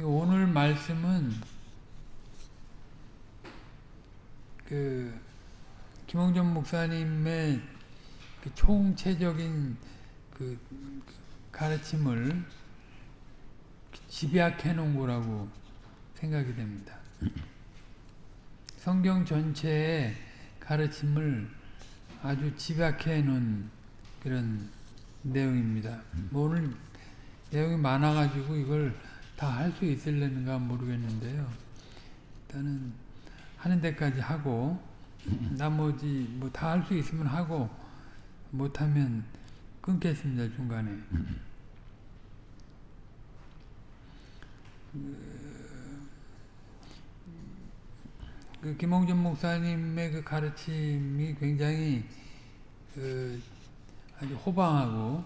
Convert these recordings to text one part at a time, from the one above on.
오늘 말씀은 그 김홍전 목사님의 그 총체적인 그 가르침을 집약해 놓은 거라고 생각이 됩니다. 성경 전체의 가르침을 아주 집약해 놓은 그런 내용입니다. 뭐 오늘 내용이 많아가지고 이걸 다 할 수 있을려는가 모르겠는데요. 일단은 하는 데까지 하고 나머지 뭐 다 할 수 있으면 하고 못하면 끊겠습니다 중간에. 그 김홍준 목사님의 그 가르침이 굉장히 그 아주 호방하고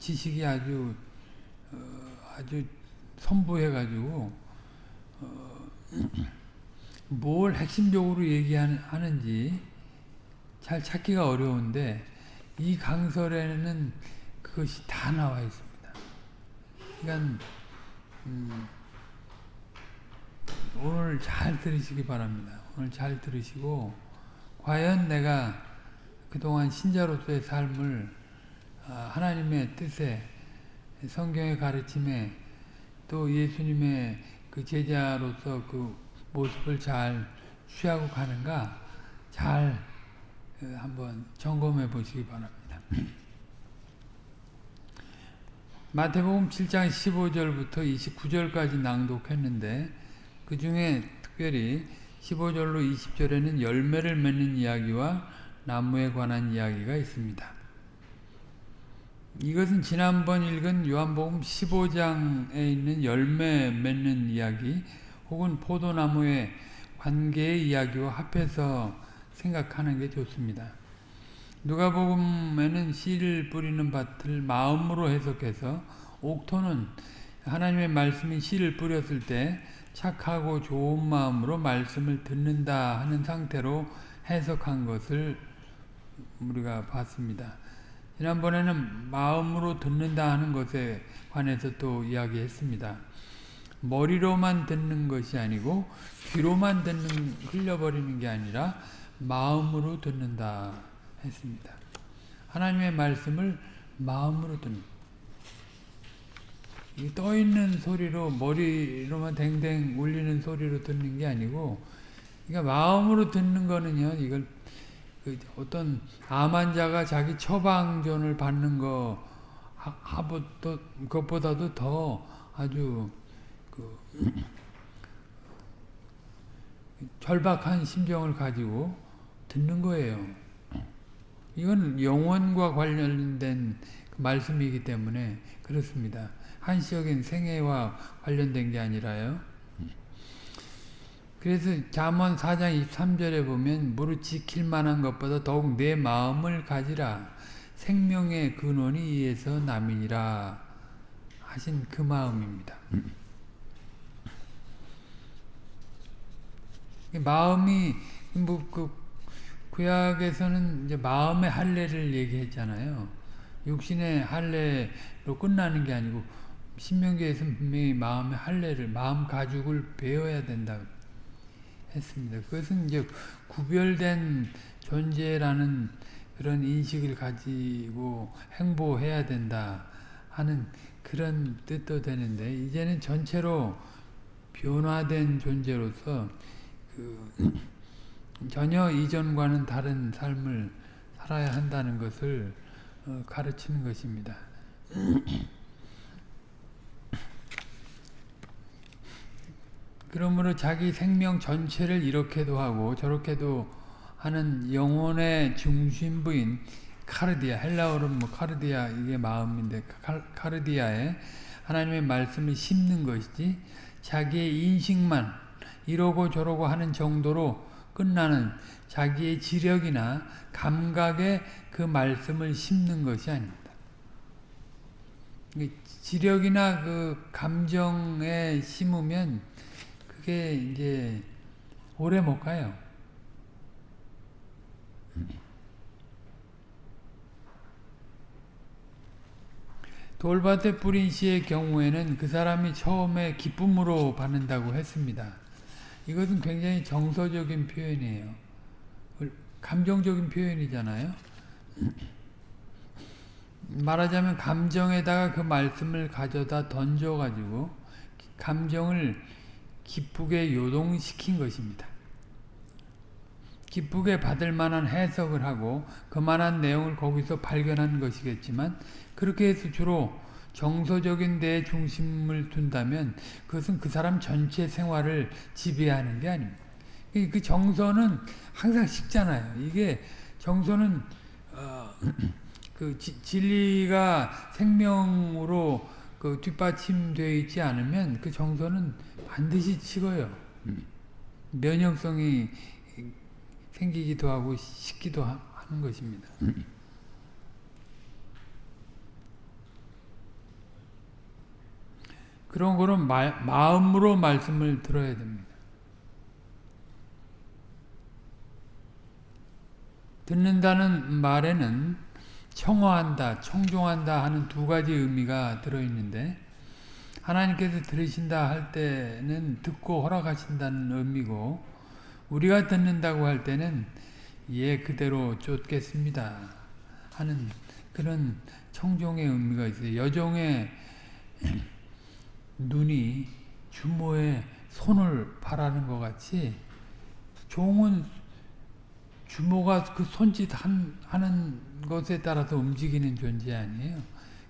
지식이 아주 어 아주 선부해가지고 어 뭘 핵심적으로 얘기하는지 잘 찾기가 어려운데 이 강설에는 그것이 다 나와 있습니다. 그러니까 음 오늘 잘 들으시기 바랍니다. 오늘 잘 들으시고 과연 내가 그동안 신자로서의 삶을 하나님의 뜻에 성경의 가르침에 또 예수님의 그 제자로서 그 모습을 잘 취하고 가는가 잘 한번 점검해 보시기 바랍니다. 마태복음 7장 15절부터 29절까지 낭독했는데 그 중에 특별히 15절로 20절에는 열매를 맺는 이야기와 나무에 관한 이야기가 있습니다. 이것은 지난번 읽은 요한복음 15장에 있는 열매 맺는 이야기 혹은 포도나무의 관계의 이야기와 합해서 생각하는 게 좋습니다. 누가복음에는 씨를 뿌리는 밭을 마음으로 해석해서 옥토는 하나님의 말씀이 씨를 뿌렸을 때 착하고 좋은 마음으로 말씀을 듣는다 하는 상태로 해석한 것을 우리가 봤습니다. 지난번에는 마음으로 듣는다 하는 것에 관해서 또 이야기했습니다. 머리로만 듣는 것이 아니고 귀로만 듣는 흘려버리는 게 아니라 마음으로 듣는다 했습니다. 하나님의 말씀을 마음으로 듣는 떠있는 소리로 머리로만 댕댕 울리는 소리로 듣는 게 아니고 그러니까 마음으로 듣는 거는요 이걸 그 어떤 암 환자가 자기 처방전을 받는 거 하보도 그것보다도 더 아주 그 절박한 심정을 가지고 듣는 거예요. 이건 영혼과 관련된 말씀이기 때문에 그렇습니다. 한시적인 생애와 관련된 게 아니라요. 그래서 잠언 4장 23절에 보면 무릇 지킬 만한 것보다 더욱 내 마음을 가지라 생명의 근원이 이에서 남이니라 하신 그 마음입니다. 마음이 뭐그 구약에서는 이제 마음의 할례를 얘기했잖아요. 육신의 할례로 끝나는 게 아니고 신명기에서 분명히 마음의 할례를 마음 가죽을 배워야 된다 했습니다. 그것은 이제 구별된 존재라는 그런 인식을 가지고 행보해야 된다 하는 그런 뜻도 되는데 이제는 전체로 변화된 존재로서 그 전혀 이전과는 다른 삶을 살아야 한다는 것을 어, 가르치는 것입니다. 그러므로 자기 생명 전체를 이렇게도 하고 저렇게도 하는 영혼의 중심부인 카르디아, 헬라어로는 뭐 카르디아 이게 마음인데 카르디아에 하나님의 말씀을 심는 것이지 자기의 인식만 이러고 저러고 하는 정도로 끝나는 자기의 지력이나 감각에 그 말씀을 심는 것이 아닙니다. 지력이나 그 감정에 심으면 그게 이제 오래 못 가요. 돌밭에 뿌린 씨의 경우에는 그 사람이 처음에 기쁨으로 받는다고 했습니다. 이것은 굉장히 정서적인 표현이에요. 감정적인 표현이잖아요. 말하자면 감정에다가 그 말씀을 가져다 던져가지고 감정을 기쁘게 요동시킨 것입니다. 기쁘게 받을 만한 해석을 하고 그만한 내용을 거기서 발견한 것이겠지만 그렇게 해서 주로 정서적인 데에 중심을 둔다면 그것은 그 사람 전체 생활을 지배하는 게 아닙니다. 그 정서는 항상 식잖아요. 이게 정서는 어, 그 지, 진리가 생명으로 그 뒷받침되어 있지 않으면 그 정서는 반드시 식어요. 면역성이 생기기도 하고 식기도 하는 것입니다. 그런 거는 말, 마음으로 말씀을 들어야 됩니다. 듣는다는 말에는 청어한다, 청종한다 하는 두 가지 의미가 들어있는데 하나님께서 들으신다 할 때는 듣고 허락하신다는 의미고 우리가 듣는다고 할 때는 예 그대로 쫓겠습니다 하는 그런 청종의 의미가 있어요. 여종의 눈이 주모의 손을 바라는 것 같이 종은 주모가 그 손짓 한, 하는 것에 따라서 움직이는 존재 아니에요.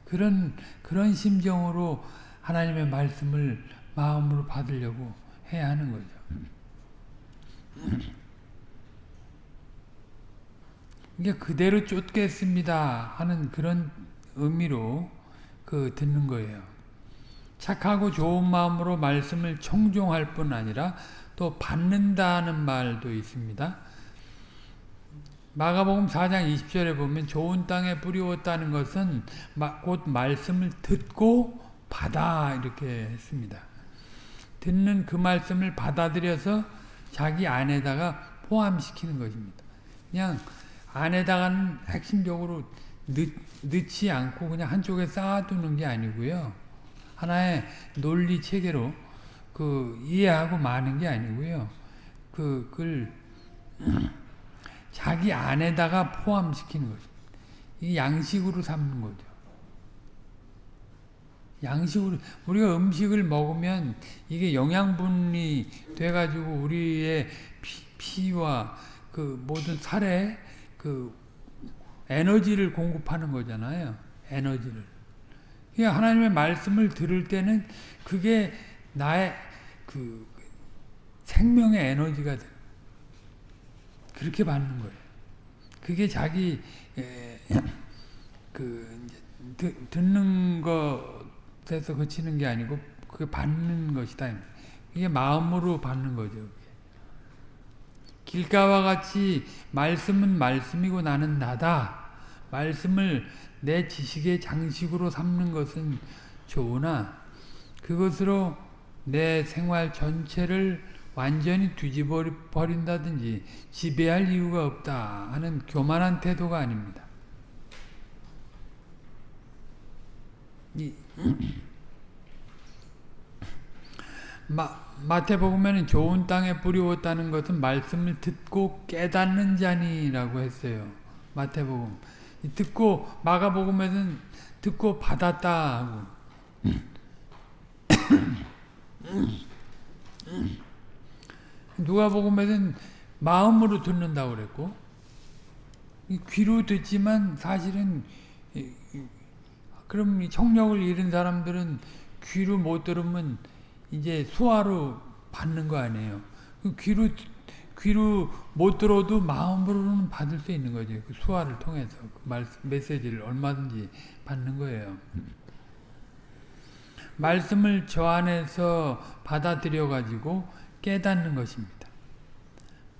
그런, 그런 심정으로 하나님의 말씀을 마음으로 받으려고 해야 하는 거죠. 이게 그대로 쫓겠습니다 하는 그런 의미로 그 듣는 거예요. 착하고 좋은 마음으로 말씀을 청종할 뿐 아니라 또 받는다는 말도 있습니다. 마가복음 4장 20절에 보면 좋은 땅에 뿌리웠다는 것은 곧 말씀을 듣고 받아 이렇게 했습니다. 듣는 그 말씀을 받아들여서 자기 안에다가 포함시키는 것입니다. 그냥 안에다가는 핵심적으로 넣, 넣지 않고 그냥 한쪽에 쌓아두는 게 아니고요. 하나의 논리 체계로 그 이해하고 마는 게 아니고요. 그, 그걸 자기 안에다가 포함시키는 거죠. 이 양식으로 삼는 거죠. 양식으로 우리가 음식을 먹으면 이게 영양분이 돼가지고 우리의 피, 와그 모든 살에 그 에너지를 공급하는 거잖아요. 에너지를. 그러니까 하나님의 말씀을 들을 때는 그게 나의 그 생명의 에너지가 돼. 그렇게 받는 거예요. 그게 자기 에, 그 듣, 듣는 것에서 그치는 게 아니고 그게 받는 것이다. 이게 마음으로 받는 거죠. 길가와 같이 말씀은 말씀이고 나는 나다. 말씀을 내 지식의 장식으로 삼는 것은 좋으나 그것으로 내 생활 전체를 완전히 뒤집어 버린다든지 지배할 이유가 없다 하는 교만한 태도가 아닙니다. 이, 마, 마태복음에는 좋은 땅에 뿌리웠다는 것은 말씀을 듣고 깨닫는 자니라고 했어요. 마태복음. 듣고 마가복음에는 듣고 받았다 하고 누가복음에는 마음으로 듣는다고 그랬고 귀로 듣지만 사실은 그럼 청력을 잃은 사람들은 귀로 못 들으면 이제 수화로 받는 거 아니에요. 그 귀로 귀로 못 들어도 마음으로는 받을 수 있는 거죠. 그 수화를 통해서 그 말씀, 메시지를 얼마든지 받는 거예요. 말씀을 저 안에서 받아들여 가지고 깨닫는 것입니다.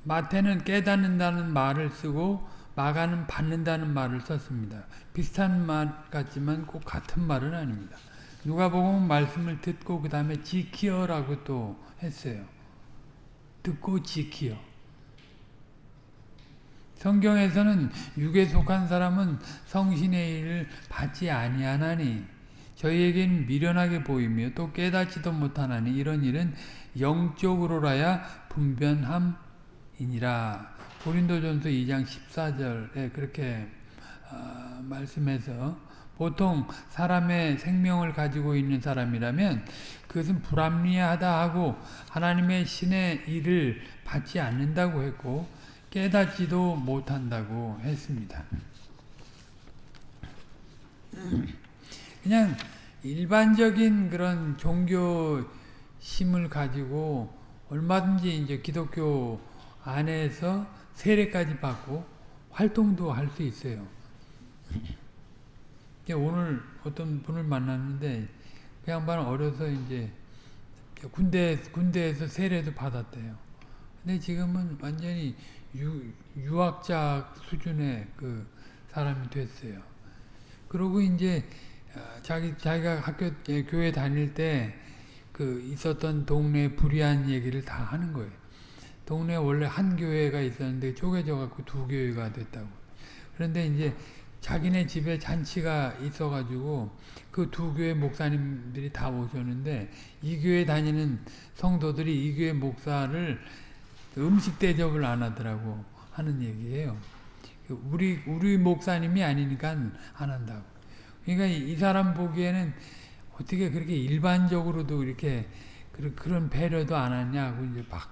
마태는 깨닫는다는 말을 쓰고 마가는 받는다는 말을 썼습니다. 비슷한 말 같지만 꼭 같은 말은 아닙니다. 누가 보면 말씀을 듣고 그 다음에 지키어라고 또 했어요. 듣고 지키어. 성경에서는 육에 속한 사람은 성신의 일을 받지 아니하나니 저희에게는 미련하게 보이며 또 깨닫지도 못하나니 이런 일은 영적으로라야 분변함이니라. 고린도전서 2장 14절에 그렇게 어, 말씀해서 보통 사람의 생명을 가지고 있는 사람이라면 그것은 불합리하다 하고 하나님의 신의 일을 받지 않는다고 했고 깨닫지도 못한다고 했습니다. 그냥 일반적인 그런 종교 심을 가지고 얼마든지 이제 기독교 안에서 세례까지 받고 활동도 할 수 있어요. 오늘 어떤 분을 만났는데 그 양반은 어려서 이제 군대 군대에서 세례도 받았대요. 근데 지금은 완전히 유, 유학자 수준의 그 사람이 됐어요. 그러고 이제 어, 자기 자기가 학교 예, 교회 다닐 때 그 있었던 동네 불의한 얘기를 다 하는 거예요. 동네 원래 한 교회가 있었는데 쪼개져 갖고 두 교회가 됐다고. 그런데 이제 자기네 집에 잔치가 있어가지고 그 두 교회 목사님들이 다 오셨는데 이 교회 다니는 성도들이 이 교회 목사를 음식 대접을 안 하더라고 하는 얘기예요. 우리 우리 목사님이 아니니까 안 한다고. 그러니까 이, 이 사람 보기에는 어떻게 그렇게 일반적으로도 이렇게 그런 배려도 안 하냐고 이제 막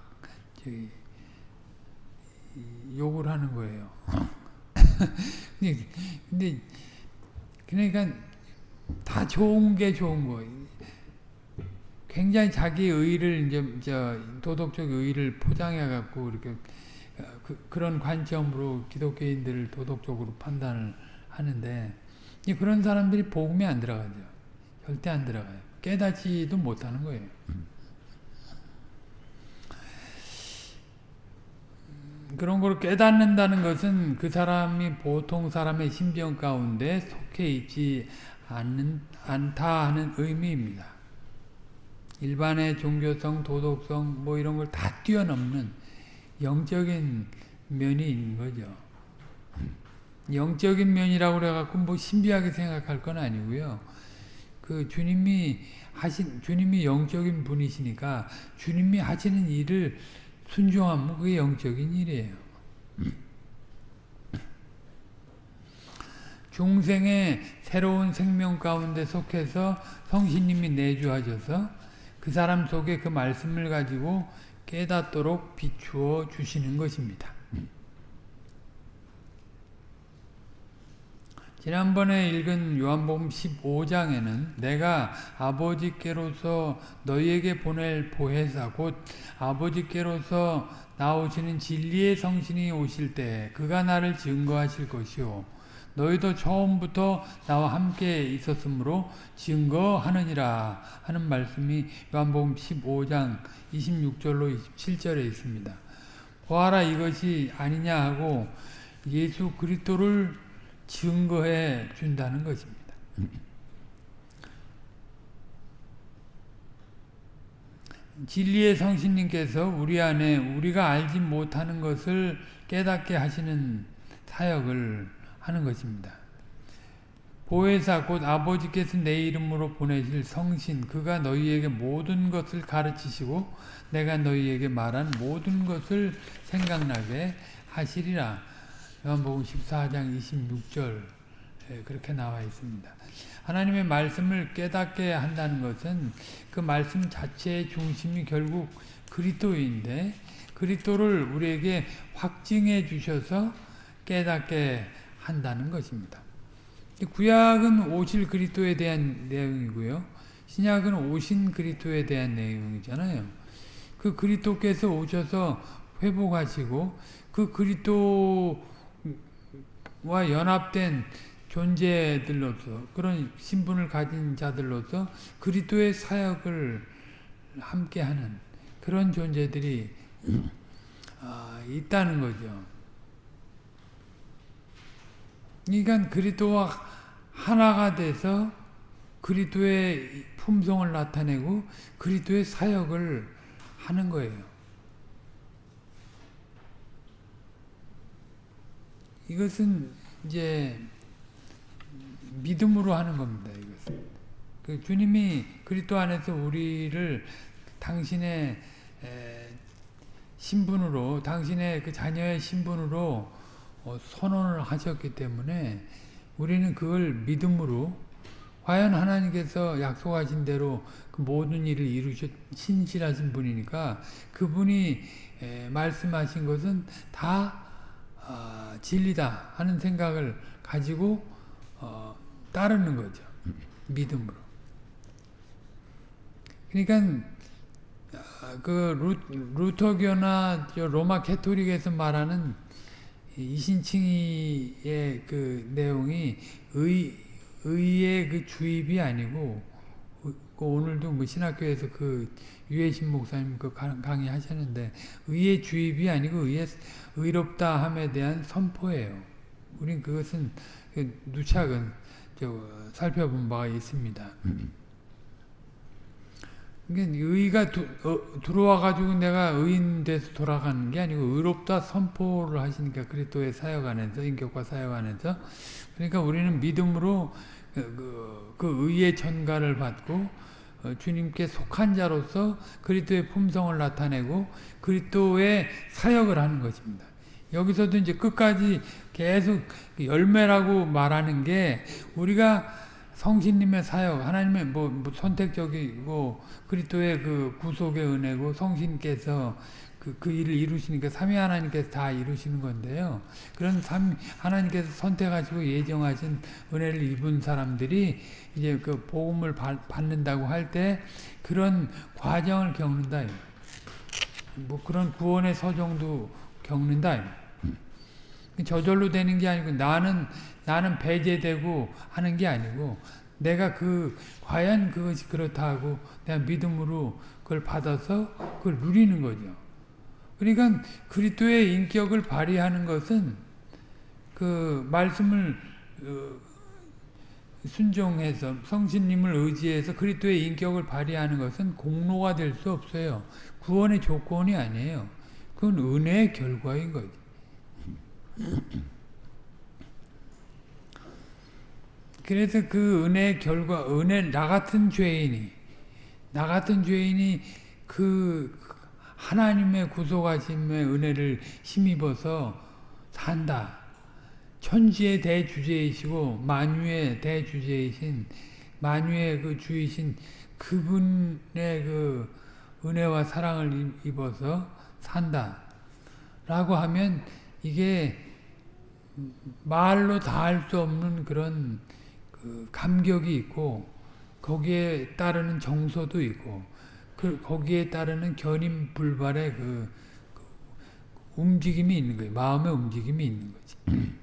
저기 욕을 하는 거예요. 근데 그러니까 다 좋은 게 좋은 거. 굉장히 자기 의를 이제 저 도덕적 의를 포장해 갖고 이렇게 그, 그런 관점으로 기독교인들을 도덕적으로 판단을 하는데 그런 사람들이 복음에 안 들어가죠. 절대 안 들어가요. 깨닫지도 못하는 거예요. 그런 걸 깨닫는다는 것은 그 사람이 보통 사람의 심정 가운데 속해 있지 않는, 않다 하는 의미입니다. 일반의 종교성, 도덕성 뭐 이런 걸 다 뛰어넘는 영적인 면이 있는 거죠. 영적인 면이라고 그래갖고 뭐 신비하게 생각할 건 아니고요. 그 주님이 하신, 주님이 영적인 분이시니까 주님이 하시는 일을 순종하면 그게 영적인 일이에요. 중생의 새로운 생명 가운데 속해서 성신님이 내주하셔서 그 사람 속에 그 말씀을 가지고 깨닫도록 비추어 주시는 것입니다. 지난번에 읽은 요한복음 15장에는 내가 아버지께로서 너희에게 보낼 보혜사 곧 아버지께로서 나오시는 진리의 성신이 오실 때 그가 나를 증거하실 것이요 너희도 처음부터 나와 함께 있었으므로 증거하느니라 하는 말씀이 요한복음 15장 26절로 27절에 있습니다. 보아라 이것이 아니냐 하고 예수 그리스도를 증거해 준다는 것입니다. 진리의 성신님께서 우리 안에 우리가 알지 못하는 것을 깨닫게 하시는 사역을 하는 것입니다. 보혜사 곧 아버지께서 내 이름으로 보내실 성신 그가 너희에게 모든 것을 가르치시고 내가 너희에게 말한 모든 것을 생각나게 하시리라. 요한복음 14장 26절 그렇게 나와 있습니다. 하나님의 말씀을 깨닫게 한다는 것은 그 말씀 자체의 중심이 결국 그리스도인데 그리스도를 우리에게 확증해 주셔서 깨닫게 한다는 것입니다. 구약은 오실 그리스도에 대한 내용이고요. 신약은 오신 그리스도에 대한 내용이잖아요. 그 그리스도께서 오셔서 회복하시고 그 그리스도 와 연합된 존재들로서 그런 신분을 가진 자들로서 그리스도의 사역을 함께하는 그런 존재들이 아, 있다는 거죠. 그러니까 그리스도와 하나가 돼서 그리스도의 품성을 나타내고 그리스도의 사역을 하는 거예요. 이것은 이제 믿음으로 하는 겁니다. 이것은. 그 주님이 그리스도 안에서 우리를 당신의 신분으로 당신의 그 자녀의 신분으로 어, 선언을 하셨기 때문에 우리는 그걸 믿음으로 과연 하나님께서 약속하신 대로 그 모든 일을 이루셨 신실하신 분이니까 그분이 말씀하신 것은 다 어, 진리다 하는 생각을 가지고 어, 따르는 거죠. 믿음으로. 그러니까 그 루, 터교나 로마 캐토릭에서 말하는 이신칭의의 그 내용이 의, 의의 그 주입이 아니고 그 오늘도 뭐 신학교에서 그 유해신 목사님 그 강의 하셨는데 의의 주입이 아니고 의의 의롭다 함에 대한 선포예요. 우린 그것은 그 누차근 살펴본 바가 있습니다. 그러니까 의가 두, 어, 들어와 가지고 내가 의인 돼서 돌아가는 게 아니고 의롭다 선포를 하시니까 그리스도의 사역 안에서 인격과 사역 안에서 그러니까 우리는 믿음으로 그, 그, 그 의의 전가를 받고 어, 주님께 속한 자로서 그리스도의 품성을 나타내고 그리스도의 사역을 하는 것입니다. 여기서도 이제 끝까지 계속 열매라고 말하는 게 우리가 성신님의 사역, 하나님의 뭐, 뭐 선택적이고 그리스도의 그 구속의 은혜고 성신께서 그, 그 일을 이루시니까 삼위 하나님께서 다 이루시는 건데요. 그런 삼 하나님께서 선택하시고 예정하신 은혜를 입은 사람들이 이제 그 복음을 받는다고 할 때 그런 과정을 겪는다. 뭐 그런 구원의 서정도 겪는다. 저절로 되는 게 아니고 나는 나는 배제되고 하는 게 아니고 내가 그 과연 그것이 그렇다고 내가 믿음으로 그걸 받아서 그걸 누리는 거죠. 그러니까 그리스도의 인격을 발휘하는 것은 그 말씀을 어, 순종해서 성신님을 의지해서 그리스도의 인격을 발휘하는 것은 공로가 될 수 없어요. 구원의 조건이 아니에요. 그건 은혜의 결과인 거죠. 그래서 그 은혜의 결과, 은혜, 나 같은 죄인이, 나 같은 죄인이 그 하나님의 구속하심의 은혜를 힘입어서 산다. 천지의 대주제이시고 만유의 대주제이신 만유의 그 주이신 그분의 그 은혜와 사랑을 입어서 산다. 라고 하면 이게 말로 다 할 수 없는 그런 그 감격이 있고 거기에 따르는 정서도 있고 그 거기에 따르는 견인 불발의 그, 그 움직임이 있는 거예요. 마음의 움직임이 있는 거지.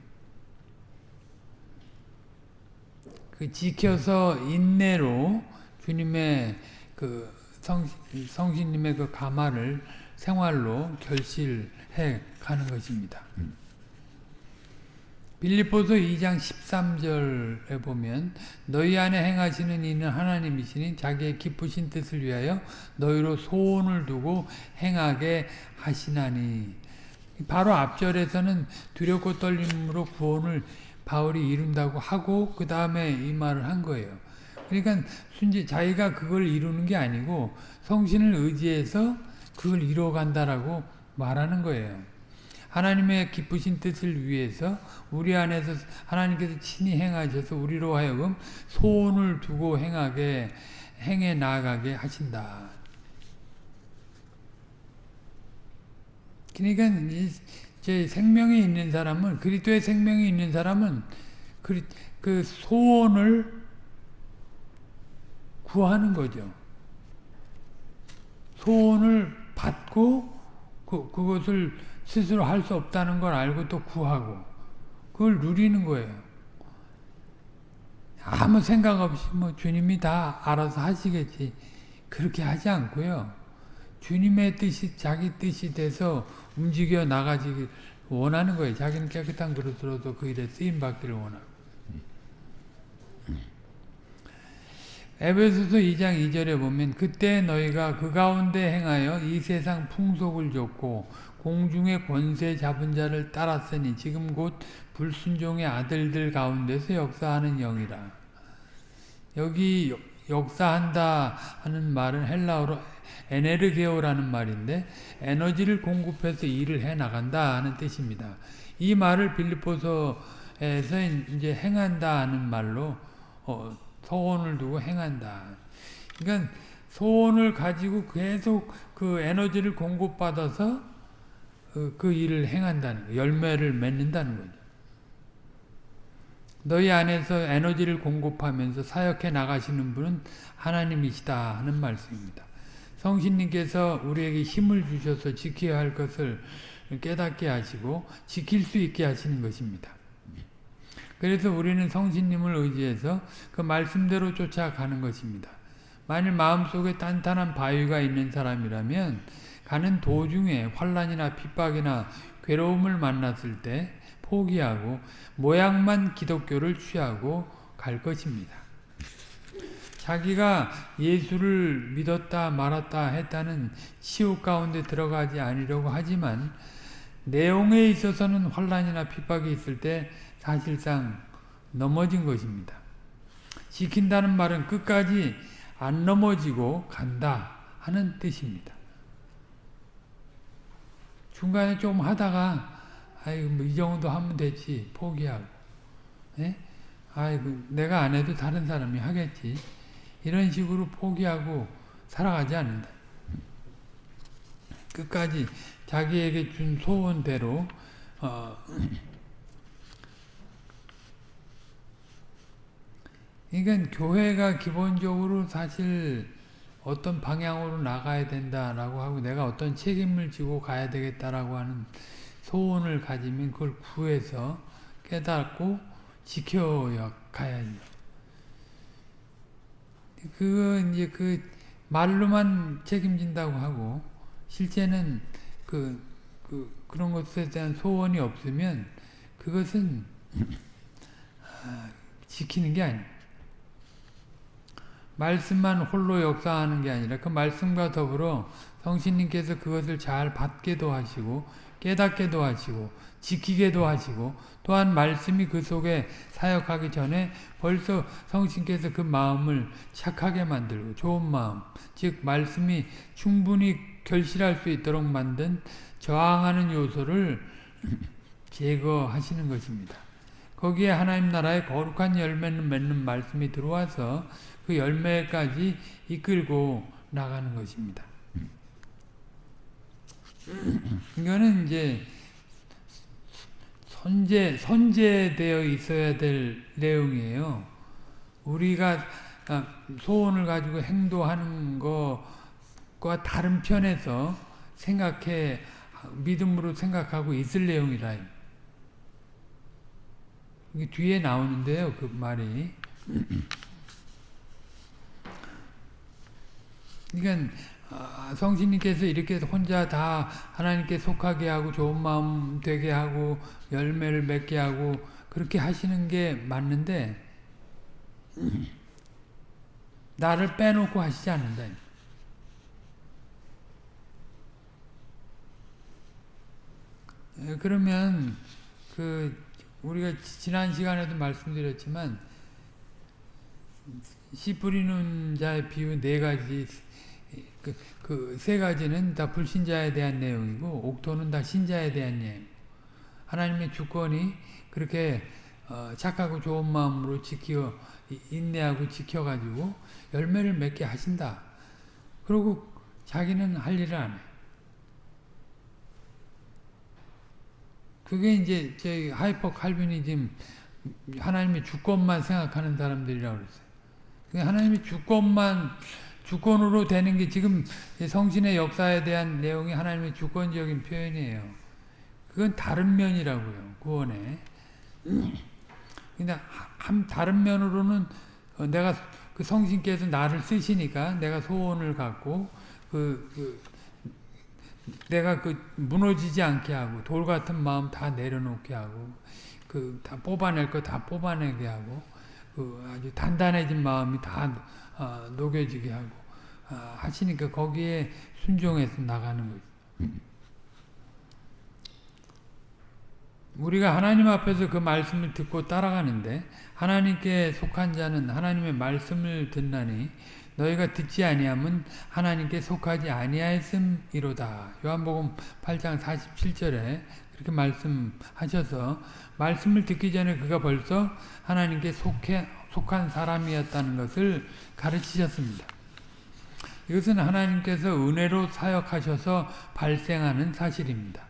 그 지켜서 인내로 주님의 그 성, 성신님의 그 가마를 생활로 결실해 가는 것입니다. 음. 빌립보서 2장 13절에 보면 너희 안에 행하시는 이는 하나님이시니 자기의 기쁘신 뜻을 위하여 너희로 소원을 두고 행하게 하시나니 바로 앞절에서는 두렵고 떨림으로 구원을 바울이 이룬다고 하고 그 다음에 이 말을 한 거예요. 그러니까 순지 자기가 그걸 이루는 게 아니고 성신을 의지해서 그걸 이뤄간다라고 말하는 거예요. 하나님의 기쁘신 뜻을 위해서 우리 안에서 하나님께서 친히 행하셔서 우리로 하여금 소원을 두고 행하게 행해 나가게 하신다. 그러니까 제 생명이 있는 사람은 그리스도의 생명이 있는 사람은 그, 그 소원을 구하는 거죠. 소원을 받고 그, 그것을 스스로 할 수 없다는 걸 알고 또 구하고 그걸 누리는 거예요. 아무 생각 없이 뭐 주님이 다 알아서 하시겠지 그렇게 하지 않고요. 주님의 뜻이 자기 뜻이 돼서 움직여 나가지 원하는 거예요. 자기는 깨끗한 그릇으로도 그 일에 쓰임 받기를 원하고. 에베소서 2장 2절에 보면 그때 너희가 그 가운데 행하여 이 세상 풍속을 줬고 공중의 권세 잡은 자를 따랐으니 지금 곧 불순종의 아들들 가운데서 역사하는 영이라. 여기 역사한다 하는 말은 헬라어로 에네르게오라는 말인데 에너지를 공급해서 일을 해 나간다 하는 뜻입니다. 이 말을 빌립보서에서 이제 행한다 하는 말로 어, 소원을 두고 행한다. 그러니까 소원을 가지고 계속 그 에너지를 공급받아서 그, 그 일을 행한다는 거, 열매를 맺는다는 거죠. 너희 안에서 에너지를 공급하면서 사역해 나가시는 분은 하나님이시다 하는 말씀입니다. 성신님께서 우리에게 힘을 주셔서 지켜야 할 것을 깨닫게 하시고 지킬 수 있게 하시는 것입니다. 그래서 우리는 성신님을 의지해서 그 말씀대로 쫓아가는 것입니다. 만일 마음속에 단단한 바위가 있는 사람이라면 가는 도중에 환란이나 핍박이나 괴로움을 만났을 때 포기하고 모양만 기독교를 취하고 갈 것입니다. 자기가 예수를 믿었다 말았다 했다는 치욕 가운데 들어가지 않으려고 하지만 내용에 있어서는 환란이나 핍박이 있을 때 사실상 넘어진 것입니다. 지킨다는 말은 끝까지 안 넘어지고 간다 하는 뜻입니다. 중간에 좀 하다가 아이고 뭐 이 정도 하면 되지 포기하고 예? 아이고 내가 안 해도 다른 사람이 하겠지 이런 식으로 포기하고 살아가지 않는다. 끝까지 자기에게 준 소원대로 어, 그러니까 교회가 기본적으로 사실 어떤 방향으로 나가야 된다라고 하고 내가 어떤 책임을 지고 가야 되겠다라고 하는 소원을 가지면 그걸 구해서 깨닫고 지켜야 가야죠. 그거 이제 그 말로만 책임진다고 하고 실제는 그, 그 그런 것에 대한 소원이 없으면 그것은 아, 지키는 게 아니에요. 말씀만 홀로 역사하는 게 아니라 그 말씀과 더불어 성신님께서 그것을 잘 받게도 하시고 깨닫게도 하시고 지키게도 하시고 또한 말씀이 그 속에 사역하기 전에 벌써 성신께서 그 마음을 착하게 만들고 좋은 마음 즉 말씀이 충분히 결실할 수 있도록 만든 저항하는 요소를 제거하시는 것입니다. 거기에 하나님 나라의 거룩한 열매를 맺는 말씀이 들어와서 그 열매까지 이끌고 나가는 것입니다. 이거는 이제 선제, 선제되어 있어야 될 내용이에요. 우리가 아, 소원을 가지고 행동하는 것과 다른 편에서 생각해, 믿음으로 생각하고 있을 내용이라. 이게 뒤에 나오는데요, 그 말이. 그러니까 성신님께서 이렇게 혼자 다 하나님께 속하게 하고 좋은 마음 되게 하고 열매를 맺게 하고 그렇게 하시는 게 맞는데 나를 빼놓고 하시지 않는다. 그러면 그 우리가 지난 시간에도 말씀드렸지만 씨 뿌리는 자의 비유 네 가지 그 세 가지는 다 불신자에 대한 내용이고 옥토는 다 신자에 대한 내용. 하나님의 주권이 그렇게 어, 착하고 좋은 마음으로 지켜 인내하고 지켜가지고 열매를 맺게 하신다. 그리고 자기는 할 일을 안 해. 그게 이제 저희 hyper Calvinism 하나님의 주권만 생각하는 사람들이라고 그랬어요. 하나님의 주권만 주권으로 되는 게 지금 성신의 역사에 대한 내용이 하나님의 주권적인 표현이에요. 그건 다른 면이라고요. 구원에. 근데 한 다른 면으로는 어, 내가 그 성신께서 나를 쓰시니까 내가 소원을 갖고 그, 그 내가 그 무너지지 않게 하고 돌 같은 마음 다 내려놓게 하고 그 다 뽑아낼 거 다 뽑아내게 하고 그 아주 단단해진 마음이 다 어, 녹여지게 하고 어, 하시니까 거기에 순종해서 나가는 거죠. 우리가 하나님 앞에서 그 말씀을 듣고 따라가는데 하나님께 속한 자는 하나님의 말씀을 듣나니 너희가 듣지 아니하면 하나님께 속하지 아니하였음이로다. 요한복음 8장 47절에 그렇게 말씀하셔서 말씀을 듣기 전에 그가 벌써 하나님께 속해, 속한 사람이었다는 것을 가르치셨습니다. 이것은 하나님께서 은혜로 사역하셔서 발생하는 사실입니다.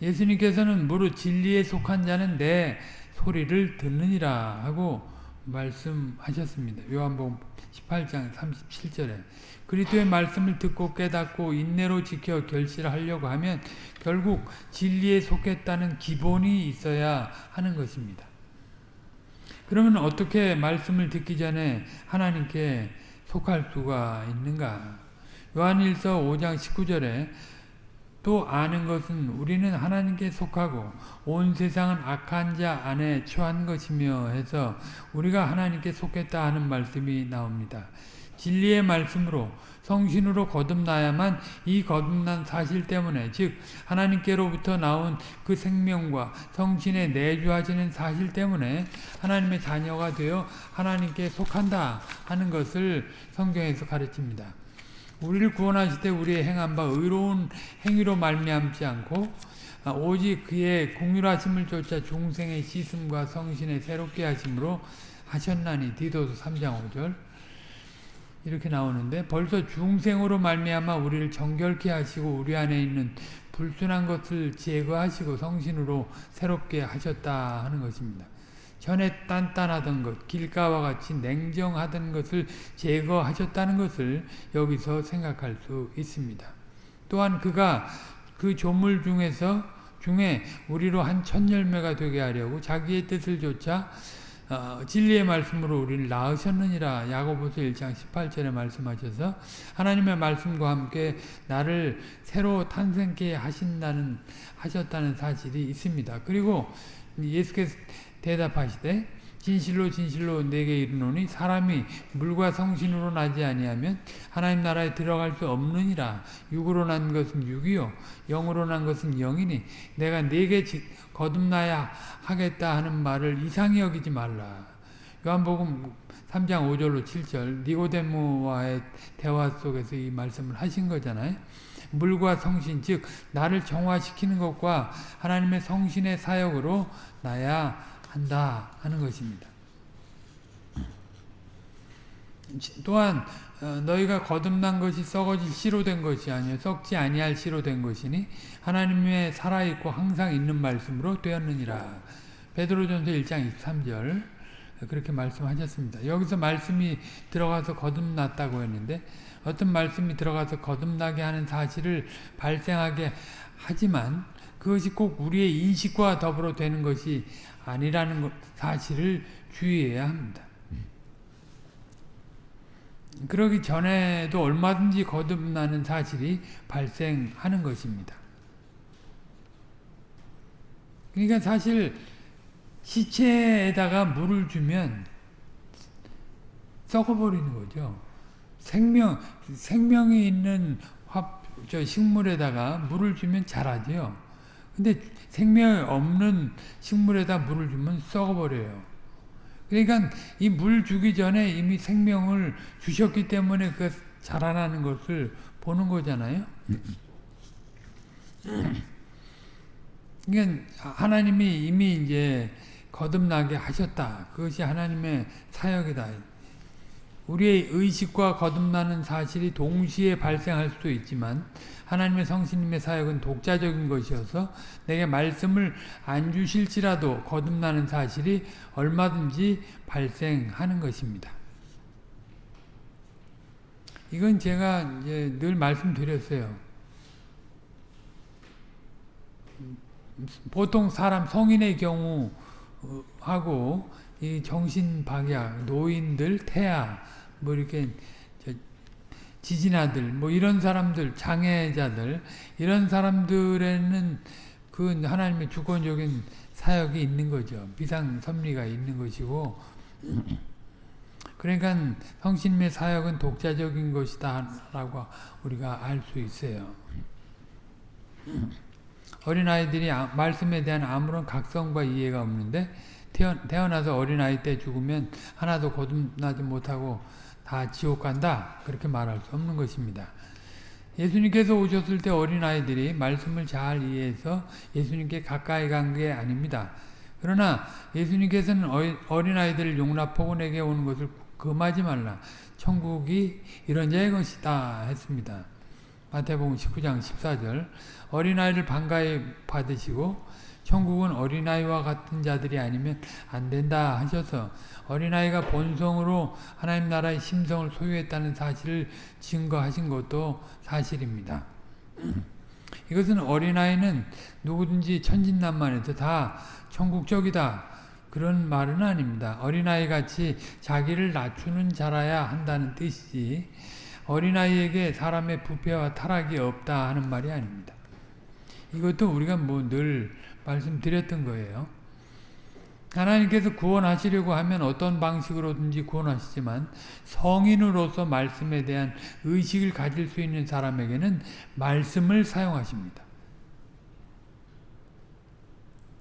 예수님께서는 무릇 진리에 속한 자는 내 소리를 듣느니라 하고 말씀하셨습니다. 요한복음 18장 37절에 그리스도의 말씀을 듣고 깨닫고 인내로 지켜 결실하려고 하면 결국 진리에 속했다는 기본이 있어야 하는 것입니다. 그러면 어떻게 말씀을 듣기 전에 하나님께 속할 수가 있는가? 요한일서 5장 19절에 또 아는 것은 우리는 하나님께 속하고 온 세상은 악한 자 안에 처한 것이며 해서 우리가 하나님께 속했다 하는 말씀이 나옵니다. 진리의 말씀으로 성신으로 거듭나야만 이 거듭난 사실 때문에 즉 하나님께로부터 나온 그 생명과 성신에 내주하시는 사실 때문에 하나님의 자녀가 되어 하나님께 속한다 하는 것을 성경에서 가르칩니다. 우리를 구원하실 때 우리의 행한 바 의로운 행위로 말미암지 않고 오직 그의 공률하심을 쫓아 중생의 씻음과 성신의 새롭게 하심으로 하셨나니 디도서 3장 5절 이렇게 나오는데 벌써 중생으로 말미암아 우리를 정결케 하시고 우리 안에 있는 불순한 것을 제거하시고 성신으로 새롭게 하셨다 하는 것입니다. 전에 단단하던 것, 길가와 같이 냉정하던 것을 제거하셨다는 것을 여기서 생각할 수 있습니다. 또한 그가 그 조물 중에서 중에 우리로 한 천열매가 되게 하려고 자기의 뜻을 조차 어, 진리의 말씀으로 우리를 낳으셨느니라 야고보서 1장 18절에 말씀하셔서 하나님의 말씀과 함께 나를 새로 탄생케 하신다는 하셨다는 사실이 있습니다. 그리고 예수께서 대답하시되 진실로 진실로 내게 이르노니 사람이 물과 성신으로 나지 아니하면 하나님 나라에 들어갈 수 없느니라. 육으로 난 것은 육이요 영으로 난 것은 영이니 내가 내게 거듭나야 하겠다 하는 말을 이상히 여기지 말라. 요한복음 3장 5절로 7절 니고데모와의 대화 속에서 이 말씀을 하신 거잖아요. 물과 성신 즉 나를 정화시키는 것과 하나님의 성신의 사역으로 나야 한다 하는 것입니다. 또한 어, 너희가 거듭난 것이 썩어질 씨로 된 것이 아니요 썩지 아니할 씨로 된 것이니 하나님의 살아있고 항상 있는 말씀으로 되었느니라. 베드로전서 1장 23절 그렇게 말씀하셨습니다. 여기서 말씀이 들어가서 거듭났다고 했는데 어떤 말씀이 들어가서 거듭나게 하는 사실을 발생하게 하지만 그것이 꼭 우리의 인식과 더불어 되는 것이 아니라는 사실을 주의해야 합니다. 그러기 전에도 얼마든지 거듭나는 사실이 발생하는 것입니다. 그러니까 사실 시체에다가 물을 주면 썩어버리는 거죠. 생명, 생명이 있는 화, 저 식물에다가 물을 주면 자라죠. 근데 생명이 없는 식물에다 물을 주면 썩어버려요. 그러니까 이 물 주기 전에 이미 생명을 주셨기 때문에 그 자라나는 것을 보는 거잖아요. 그러니까 하나님이 이미 이제 거듭나게 하셨다. 그것이 하나님의 사역이다. 우리의 의식과 거듭나는 사실이 동시에 발생할 수도 있지만 하나님의 성신님의 사역은 독자적인 것이어서 내게 말씀을 안 주실지라도 거듭나는 사실이 얼마든지 발생하는 것입니다. 이건 제가 이제 늘 말씀드렸어요. 보통 사람 성인의 경우 하고 이 정신 박약, 노인들, 태아 뭐 이렇게 지진아들 뭐 이런 사람들 장애자들 이런 사람들에는 그 하나님의 주권적인 사역이 있는 거죠. 비상 섭리가 있는 것이고 그러니까 성신의 사역은 독자적인 것이다 라고 우리가 알 수 있어요. 어린아이들이 아, 말씀에 대한 아무런 각성과 이해가 없는데 태어나서 어린아이 때 죽으면 하나도 거듭나지 못하고 다 지옥 간다 그렇게 말할 수 없는 것입니다. 예수님께서 오셨을 때 어린아이들이 말씀을 잘 이해해서 예수님께 가까이 간 게 아닙니다. 그러나 예수님께서는 어린아이들을 용납하고 내게 오는 것을 금하지 말라. 천국이 이런 자의 것이다 했습니다. 마태복음 19장 14절 어린아이를 반가이 받으시고 천국은 어린아이와 같은 자들이 아니면 안 된다 하셔서 어린아이가 본성으로 하나님 나라의 심성을 소유했다는 사실을 증거하신 것도 사실입니다. 이것은 어린아이는 누구든지 천진난만해서 다 천국적이다 그런 말은 아닙니다. 어린아이같이 자기를 낮추는 자라야 한다는 뜻이지 어린아이에게 사람의 부패와 타락이 없다 하는 말이 아닙니다. 이것도 우리가 뭐 늘 말씀드렸던 거예요. 하나님께서 구원하시려고 하면 어떤 방식으로든지 구원하시지만 성인으로서 말씀에 대한 의식을 가질 수 있는 사람에게는 말씀을 사용하십니다.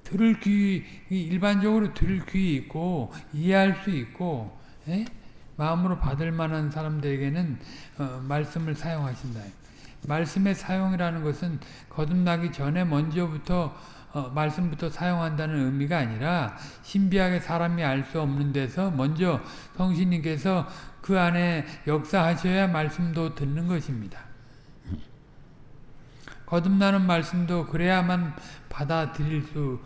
들을 귀, 일반적으로 들을 귀 있고 이해할 수 있고 에? 예? 마음으로 받을 만한 사람들에게는 어, 말씀을 사용하신다. 말씀의 사용이라는 것은 거듭나기 전에 먼저부터 어, 말씀부터 사용한다는 의미가 아니라 신비하게 사람이 알 수 없는 데서 먼저 성신님께서 그 안에 역사하셔야 말씀도 듣는 것입니다. 거듭나는 말씀도 그래야만 받아들일 수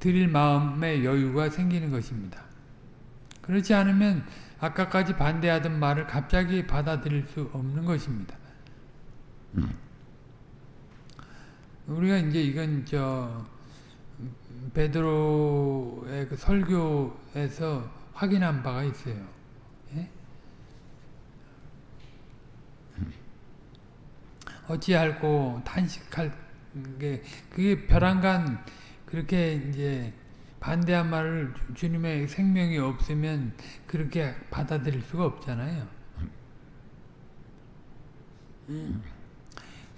드릴 마음의 여유가 생기는 것입니다. 그렇지 않으면 아까까지 반대하던 말을 갑자기 받아들일 수 없는 것입니다. 우리가 이제 이건 저 베드로의 그 설교에서 확인한 바가 있어요. 예? 어찌할고 탄식할 게 그게 벼랑간 그렇게 이제 반대한 말을 주님의 생명이 없으면 그렇게 받아들일 수가 없잖아요.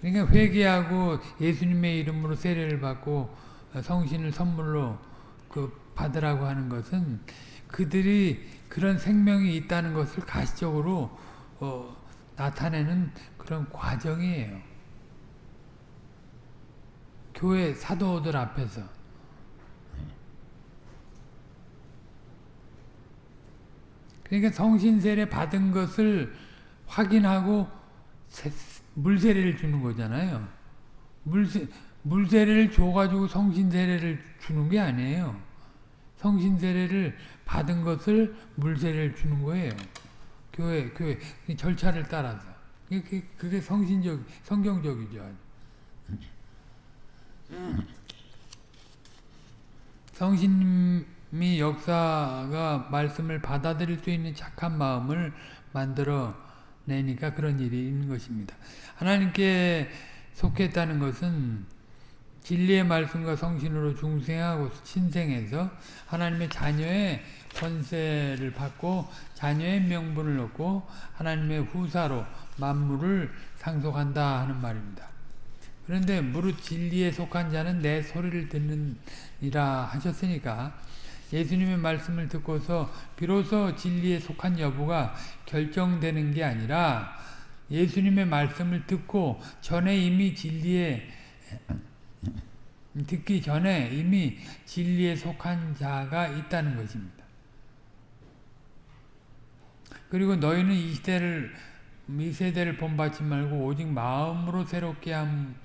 그러니까 회개하고 예수님의 이름으로 세례를 받고 성신을 선물로 그 받으라고 하는 것은 그들이 그런 생명이 있다는 것을 가시적으로 어, 나타내는 그런 과정이에요. 교회 사도들 앞에서 그러니까 성신세례 받은 것을 확인하고 물세례를 주는 거잖아요. 물세, 물세례를 줘가지고 성신세례를 주는 게 아니에요. 성신세례를 받은 것을 물세례를 주는 거예요. 교회, 교회, 절차를 따라서. 그게, 그게 성신적, 성경적이죠. 성신님이 역사가 말씀을 받아들일 수 있는 착한 마음을 만들어 내니까 그런 일이 있는 것입니다. 하나님께 속했다는 것은 진리의 말씀과 성신으로 중생하고 신생해서 하나님의 자녀의 권세를 받고 자녀의 명분을 얻고 하나님의 후사로 만물을 상속한다 하는 말입니다. 그런데 무릇 진리에 속한 자는 내 소리를 듣느니라 하셨으니까 예수님의 말씀을 듣고서 비로소 진리에 속한 여부가 결정되는 게 아니라 예수님의 말씀을 듣고 전에 이미 진리에 듣기 전에 이미 진리에 속한 자가 있다는 것입니다. 그리고 너희는 이 시대를 이 세대를 본받지 말고 오직 마음으로 새롭게 함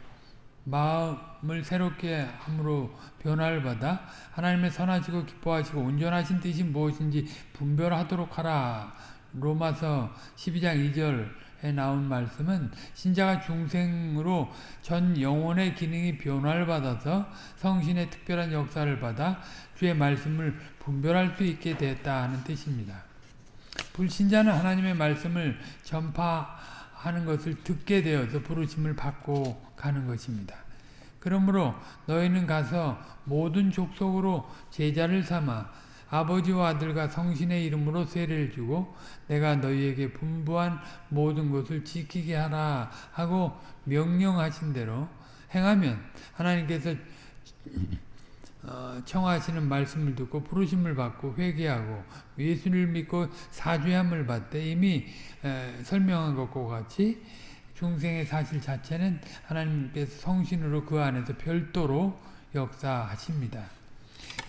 마음을 새롭게 함으로 변화를 받아 하나님의 선하시고 기뻐하시고 온전하신 뜻이 무엇인지 분별하도록 하라. 로마서 12장 2절에 나온 말씀은 신자가 중생으로 전 영혼의 기능이 변화를 받아서 성신의 특별한 역사를 받아 주의 말씀을 분별할 수 있게 하는 뜻입니다. 불신자는 하나님의 말씀을 전파하는 것을 듣게 되어서 부르심을 받고 가는 것입니다. 그러므로 너희는 가서 모든 족속으로 제자를 삼아 아버지와 아들과 성신의 이름으로 세례를 주고 내가 너희에게 분부한 모든 것을 지키게 하라 하고 명령하신 대로 행하면 하나님께서 어, 청하시는 말씀을 듣고 부르심을 받고 회개하고 예수를 믿고 사죄함을 받되 이미 에, 설명한 것과 같이 중생의 사실 자체는 하나님께서 성신으로 그 안에서 별도로 역사하십니다.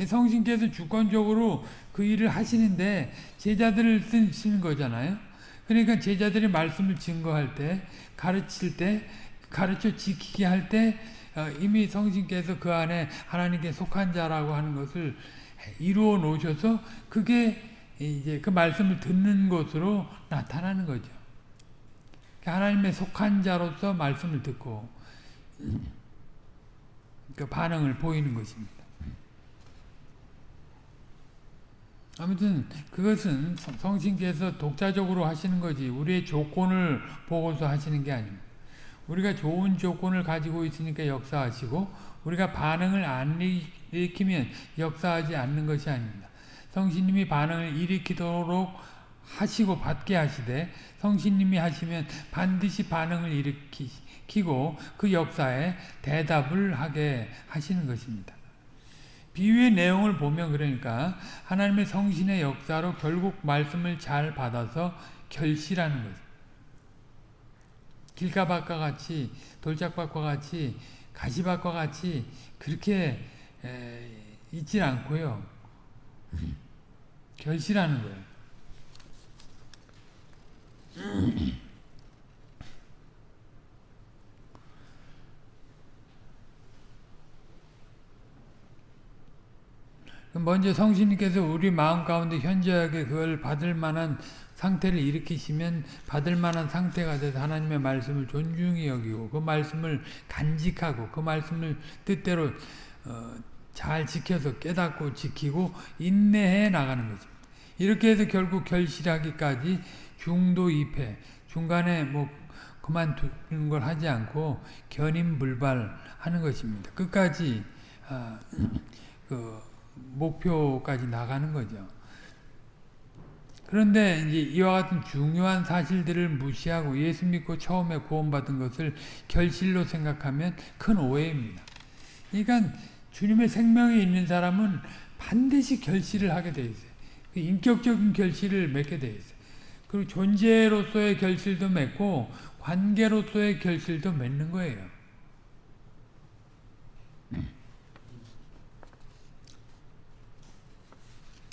성신께서 주권적으로 그 일을 하시는데 제자들을 쓰시는 거잖아요. 그러니까 제자들이 말씀을 증거할 때 가르칠 때 가르쳐 지키게 할때 어, 이미 성신께서 그 안에 하나님께 속한 자라고 하는 것을 이루어 놓으셔서 그게 이제 그 말씀을 듣는 것으로 나타나는 거죠. 하나님의 속한 자로서 말씀을 듣고 그 반응을 보이는 것입니다. 아무튼 그것은 성신께서 독자적으로 하시는 거지 우리의 조건을 보고서 하시는 게 아닙니다. 우리가 좋은 조건을 가지고 있으니까 역사하시고 우리가 반응을 안 일으키면 역사하지 않는 것이 아닙니다. 성신님이 반응을 일으키도록 하시고 받게 하시되 성신님이 하시면 반드시 반응을 일으키고 그 역사에 대답을 하게 하시는 것입니다. 비유의 내용을 보면 그러니까 하나님의 성신의 역사로 결국 말씀을 잘 받아서 결실하는 거죠. 길가밭과 같이 돌짝밭과 같이 가시밭과 같이 그렇게 에, 있지 않고요. 결실하는 거예요. 먼저 성신님께서 우리 마음 가운데 현저하게 그걸 받을 만한 상태를 일으키시면 받을 만한 상태가 돼서 하나님의 말씀을 존중히 여기고 그 말씀을 간직하고 그 말씀을 뜻대로 어, 잘 지켜서 깨닫고 지키고 인내해 나가는 거죠. 이렇게 해서 결국 결실하기까지 중도 입회 중간에 뭐 그만두는 걸 하지 않고 견인불발하는 것입니다. 끝까지 아, 그 목표까지 나가는 거죠. 그런데 이제 이와 같은 중요한 사실들을 무시하고 예수 믿고 처음에 구원받은 것을 결실로 생각하면 큰 오해입니다. 그러니까 주님의 생명이 있는 사람은 반드시 결실을 하게 돼 있어요. 그 인격적인 결실을 맺게 돼 있어요. 그리고 존재로서의 결실도 맺고 관계로서의 결실도 맺는 거예요.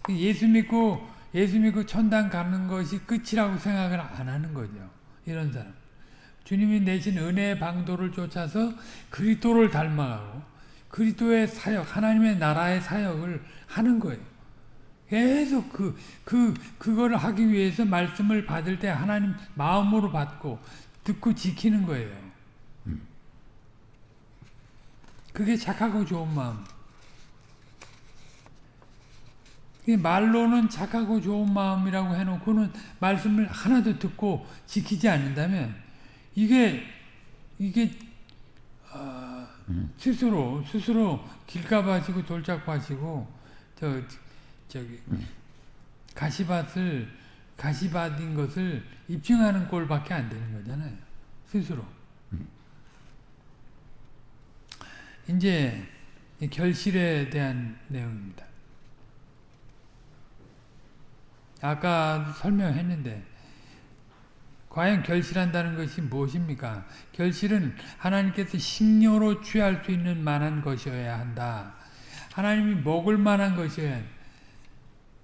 예수 믿고 예수 믿고 천당 가는 것이 끝이라고 생각을 안 하는 거죠. 이런 사람. 주님이 내신 은혜의 방도를 쫓아서 그리스도를 닮아가고 그리스도의 사역, 하나님의 나라의 사역을 하는 거예요. 계속 그, 그, 그거를 하기 위해서 말씀을 받을 때 하나님 마음으로 받고 듣고 지키는 거예요. 그게 착하고 좋은 마음. 말로는 착하고 좋은 마음이라고 해놓고는 말씀을 하나도 듣고 지키지 않는다면 이게 이게 어, 스스로 스스로 길가봐지고 돌짝봐지고 저 저기 가시밭을 가시밭인 것을 입증하는 꼴밖에 안 되는 거잖아요. 스스로. 이제 결실에 대한 내용입니다. 아까 설명했는데 과연 결실한다는 것이 무엇입니까? 결실은 하나님께서 식료로 취할 수 있는 만한 것이어야 한다. 하나님이 먹을 만한 것이어야